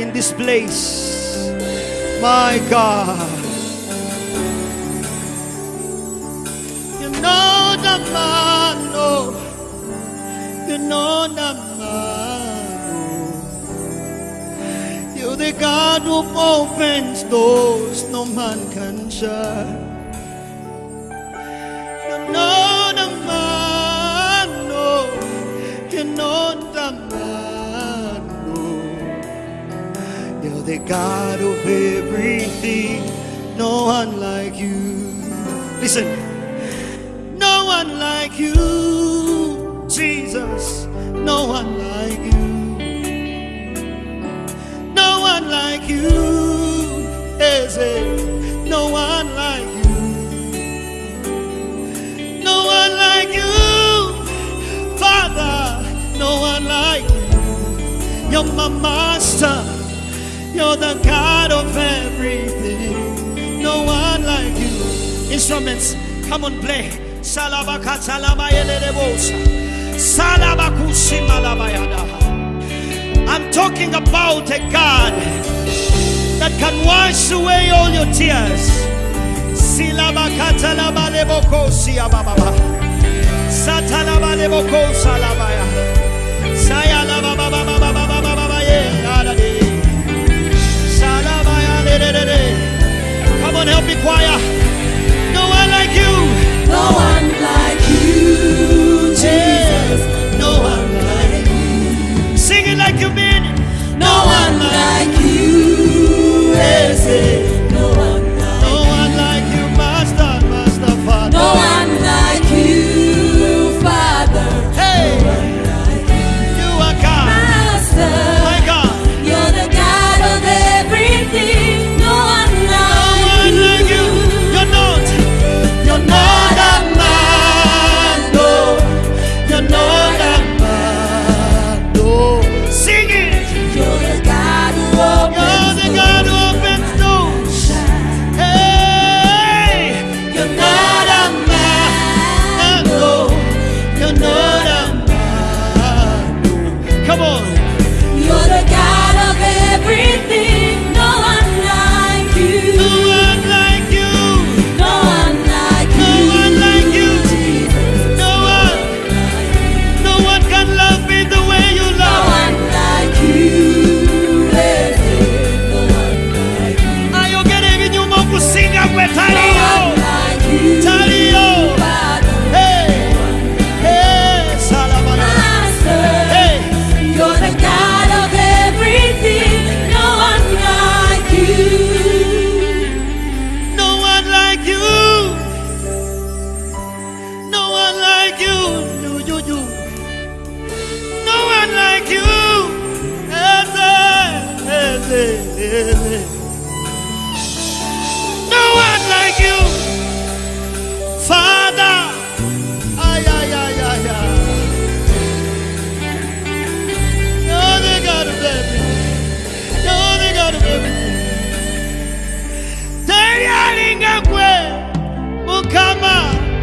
in this place. My God. You know the man, oh. You know the man, oh. You're the God who opens doors no man can shut. The God of everything, no one like you. Listen, no one like you, Jesus, no one like you, no one like you, Eze, no one like you, no one like you, Father, no one like you. You're my master. You're the God of everything. No one like you. Instruments, come on, play. Salabakusimalabayada. I'm talking about a God that can wash away all your tears. Silabakatalabalemokosia Satalabaleboko salabaya.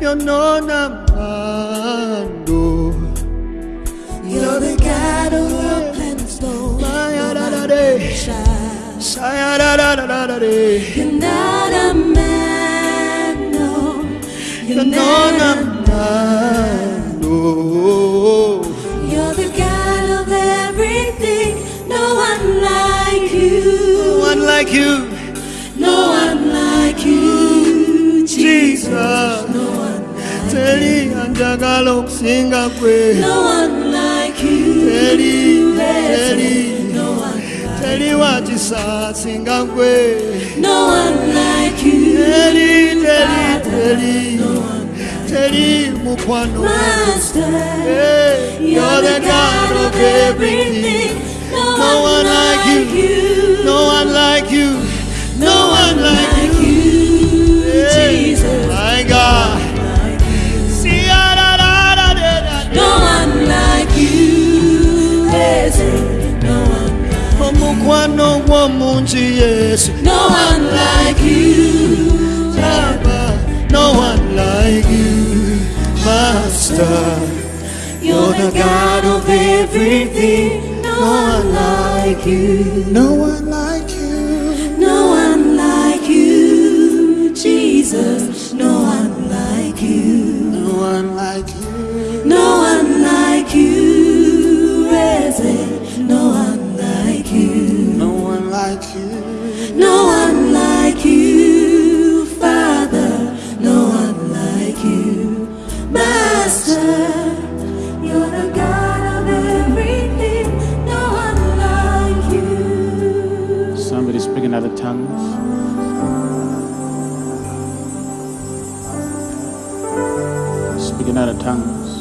You're not a man, no. You're the God who opens doors. You're not a man, no. You're not a man, no. You're the God of everything. No one like you. No one like you, Teri anjagala okusinga gwe. no one like you. Teri, No one, like- teri wakisa asinga gwe. no one like you. Teri, teri, teri, teri mukwano. You're the God of everything. No one like you. No one like you. No one like you, gw'omuntu Yesu. no one like you. No one like you, Master. You're the God of everything. No one like you. No one like you. No one Speaking other tongues. Speaking other tongues.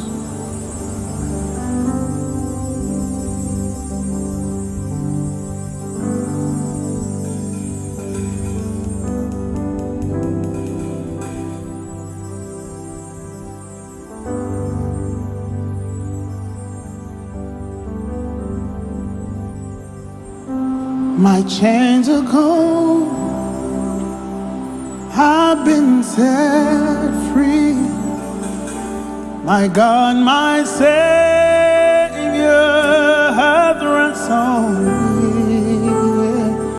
My chains are gone. I've been set free. My God, my Savior hath ransomed